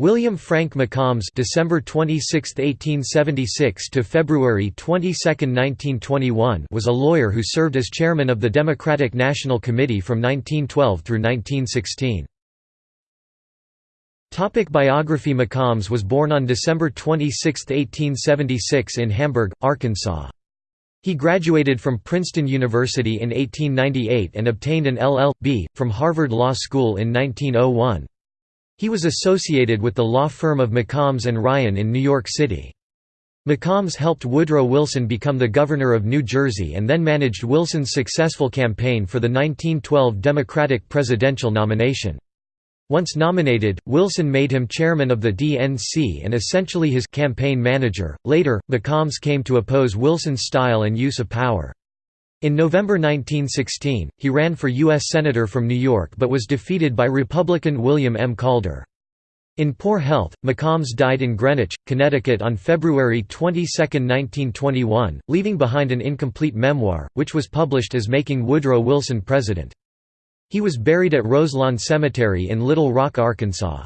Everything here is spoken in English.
William Frank McCombs December 26, 1876 to February 22, 1921 was a lawyer who served as chairman of the Democratic National Committee from 1912 through 1916. Topic biography McCombs was born on December 26, 1876 in Hamburg, Arkansas. He graduated from Princeton University in 1898 and obtained an LL.B. from Harvard Law School in 1901. He was associated with the law firm of McCombs and Ryan in New York City. McCombs helped Woodrow Wilson become the governor of New Jersey and then managed Wilson's successful campaign for the 1912 Democratic presidential nomination. Once nominated, Wilson made him chairman of the DNC and essentially his campaign manager. Later, McCombs came to oppose Wilson's style and use of power. In November 1916, he ran for U.S. Senator from New York but was defeated by Republican William M. Calder. In poor health, McCombs died in Greenwich, Connecticut on February 22, 1921, leaving behind an incomplete memoir, which was published as Making Woodrow Wilson President. He was buried at Roselawn Cemetery in Little Rock, Arkansas.